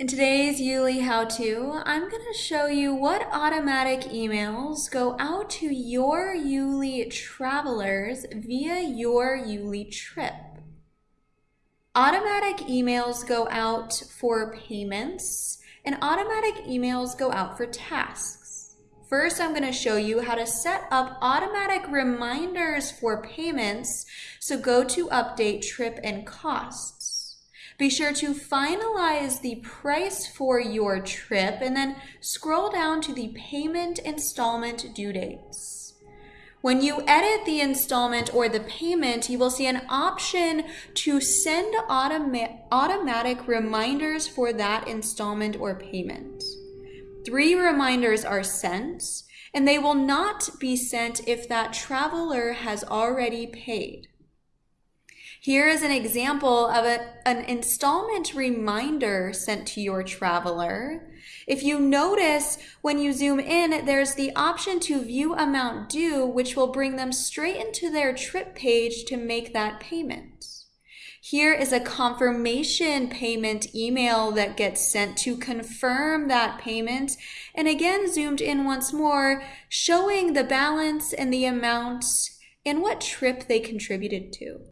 In today's Youli how-to, I'm going to show you what automatic emails go out to your Youli travelers via your Youli trip. Automatic emails go out for payments and automatic emails go out for tasks. First, I'm going to show you how to set up automatic reminders for payments. So go to update trip and costs. Be sure to finalize the price for your trip and then scroll down to the payment installment due dates. When you edit the installment or the payment, you will see an option to send automa automatic reminders for that installment or payment. Three reminders are sent, and they will not be sent if that traveler has already paid. Here is an example of a, an installment reminder sent to your traveler. If you notice when you zoom in, there's the option to view amount due, which will bring them straight into their trip page to make that payment. Here is a confirmation payment email that gets sent to confirm that payment. And again, zoomed in once more, showing the balance and the amount and what trip they contributed to.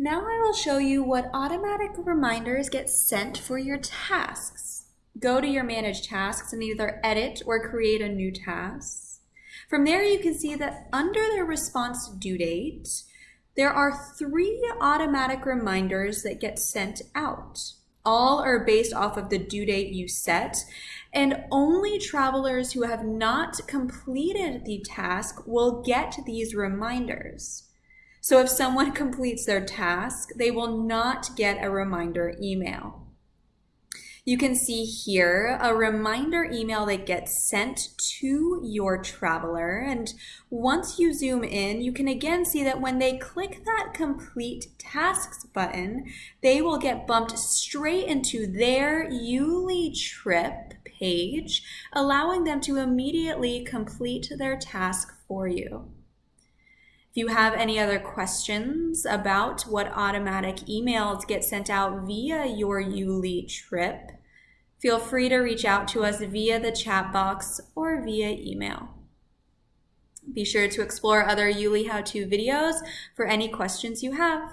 Now I will show you what automatic reminders get sent for your tasks. Go to your Manage Tasks and either edit or create a new task. From there you can see that under the response due date, there are three automatic reminders that get sent out. All are based off of the due date you set, and only travelers who have not completed the task will get these reminders. So if someone completes their task, they will not get a reminder email. You can see here a reminder email that gets sent to your traveler. And once you zoom in, you can again see that when they click that complete tasks button, they will get bumped straight into their Youli trip page, allowing them to immediately complete their task for you. If you have any other questions about what automatic emails get sent out via your Youli trip, feel free to reach out to us via the chat box or via email. Be sure to explore other Youli how-to videos for any questions you have.